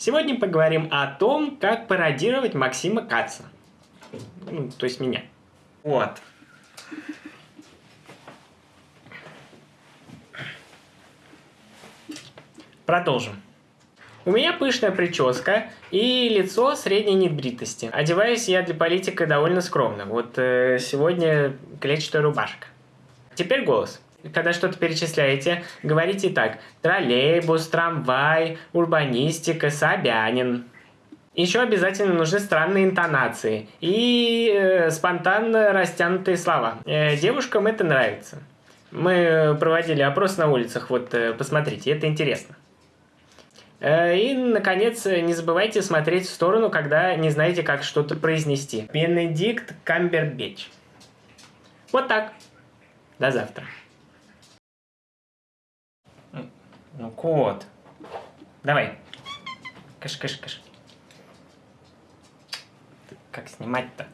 Сегодня поговорим о том, как пародировать Максима Каца. Ну, то есть меня. Вот. Продолжим. У меня пышная прическа и лицо средней небритости. Одеваюсь я для политика довольно скромно. Вот э, сегодня клетчатая рубашка. Теперь голос. Когда что-то перечисляете, говорите так. Троллейбус, трамвай, урбанистика, Собянин. Еще обязательно нужны странные интонации и э, спонтанно растянутые слова. Э, девушкам это нравится. Мы проводили опрос на улицах, вот э, посмотрите, это интересно. Э, и, наконец, не забывайте смотреть в сторону, когда не знаете, как что-то произнести. Бенедикт Камбербеч. Вот так. До завтра. Ну, кот. Давай. Каш-каш-каш. Как снимать-то?